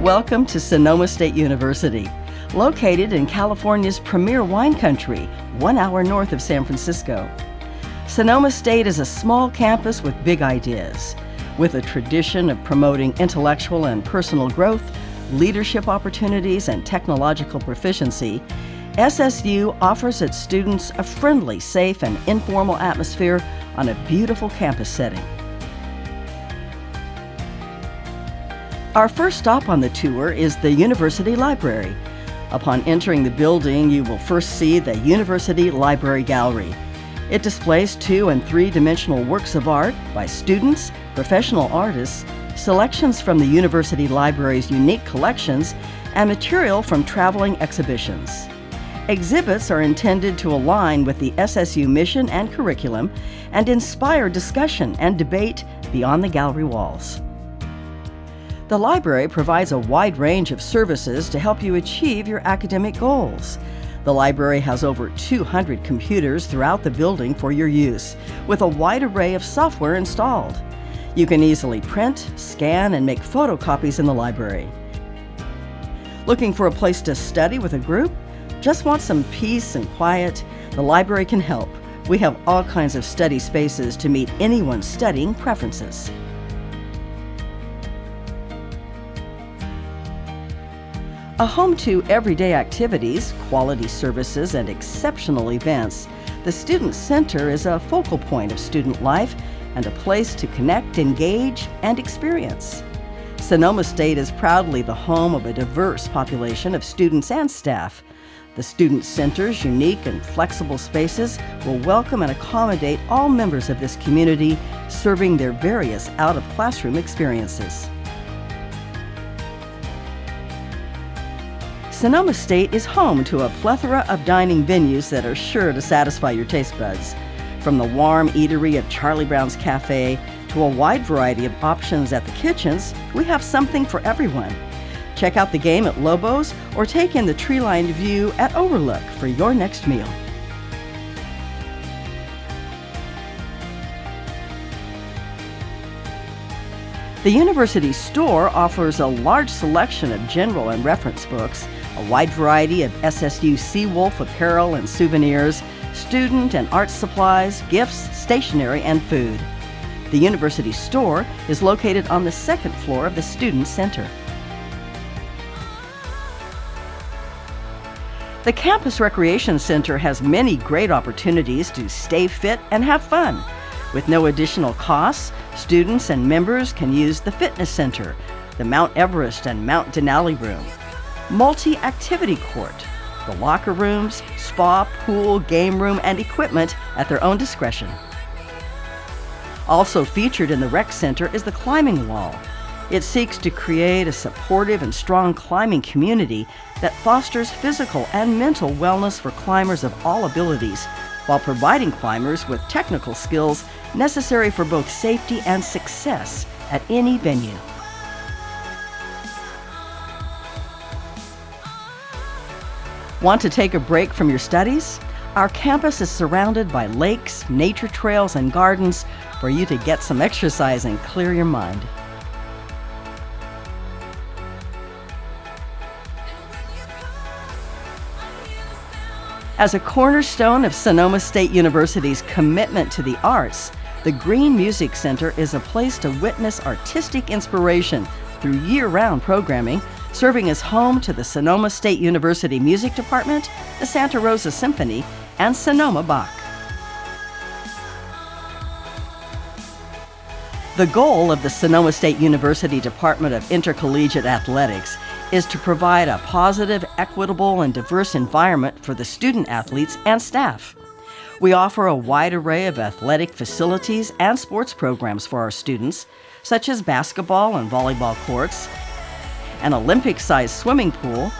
Welcome to Sonoma State University, located in California's premier wine country, one hour north of San Francisco. Sonoma State is a small campus with big ideas. With a tradition of promoting intellectual and personal growth, leadership opportunities, and technological proficiency, SSU offers its students a friendly, safe, and informal atmosphere on a beautiful campus setting. Our first stop on the tour is the University Library. Upon entering the building, you will first see the University Library Gallery. It displays two and three dimensional works of art by students, professional artists, selections from the University Library's unique collections, and material from traveling exhibitions. Exhibits are intended to align with the SSU mission and curriculum and inspire discussion and debate beyond the gallery walls. The library provides a wide range of services to help you achieve your academic goals. The library has over 200 computers throughout the building for your use, with a wide array of software installed. You can easily print, scan, and make photocopies in the library. Looking for a place to study with a group? Just want some peace and quiet? The library can help. We have all kinds of study spaces to meet anyone's studying preferences. A home to everyday activities, quality services, and exceptional events, the Student Center is a focal point of student life and a place to connect, engage, and experience. Sonoma State is proudly the home of a diverse population of students and staff. The Student Center's unique and flexible spaces will welcome and accommodate all members of this community, serving their various out of classroom experiences. Sonoma State is home to a plethora of dining venues that are sure to satisfy your taste buds. From the warm eatery of Charlie Brown's Cafe to a wide variety of options at the kitchens, we have something for everyone. Check out the game at Lobo's or take in the tree lined view at Overlook for your next meal. The university store offers a large selection of general and reference books, a wide variety of SSU Seawolf apparel and souvenirs, student and art supplies, gifts, stationery, and food. The university store is located on the second floor of the Student Center. The Campus Recreation Center has many great opportunities to stay fit and have fun. With no additional costs, students and members can use the Fitness Center, the Mount Everest and Mount Denali Room, multi activity court, the locker rooms, spa, pool, game room, and equipment at their own discretion. Also featured in the Rec Center is the climbing wall. It seeks to create a supportive and strong climbing community that fosters physical and mental wellness for climbers of all abilities, while providing climbers with technical skills necessary for both safety and success at any venue. Want to take a break from your studies? Our campus is surrounded by lakes, nature trails, and gardens for you to get some exercise and clear your mind. As a cornerstone of Sonoma State University's commitment to the arts, the Green Music Center is a place to witness artistic inspiration through year round programming serving as home to the Sonoma State University Music Department, the Santa Rosa Symphony, and Sonoma Bach. The goal of the Sonoma State University Department of Intercollegiate Athletics is to provide a positive, equitable, and diverse environment for the student athletes and staff. We offer a wide array of athletic facilities and sports programs for our students, such as basketball and volleyball courts, an Olympic sized swimming pool,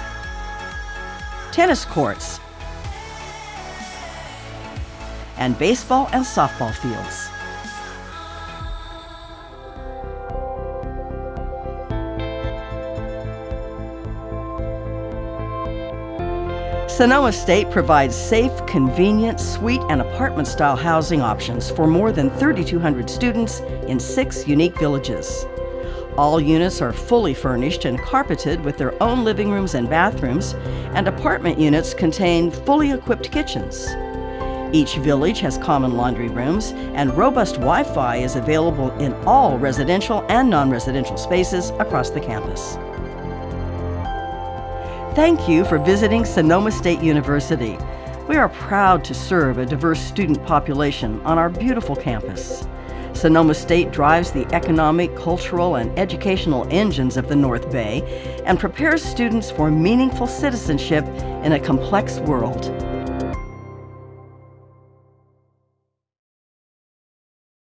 tennis courts, and baseball and softball fields. Sonoma State provides safe, convenient, suite, and apartment style housing options for more than 3,200 students in six unique villages. All units are fully furnished and carpeted with their own living rooms and bathrooms, and apartment units contain fully equipped kitchens. Each village has common laundry rooms, and robust Wi Fi is available in all residential and non residential spaces across the campus. Thank you for visiting Sonoma State University. We are proud to serve a diverse student population on our beautiful campus. Sonoma State drives the economic, cultural, and educational engines of the North Bay and prepares students for meaningful citizenship in a complex world.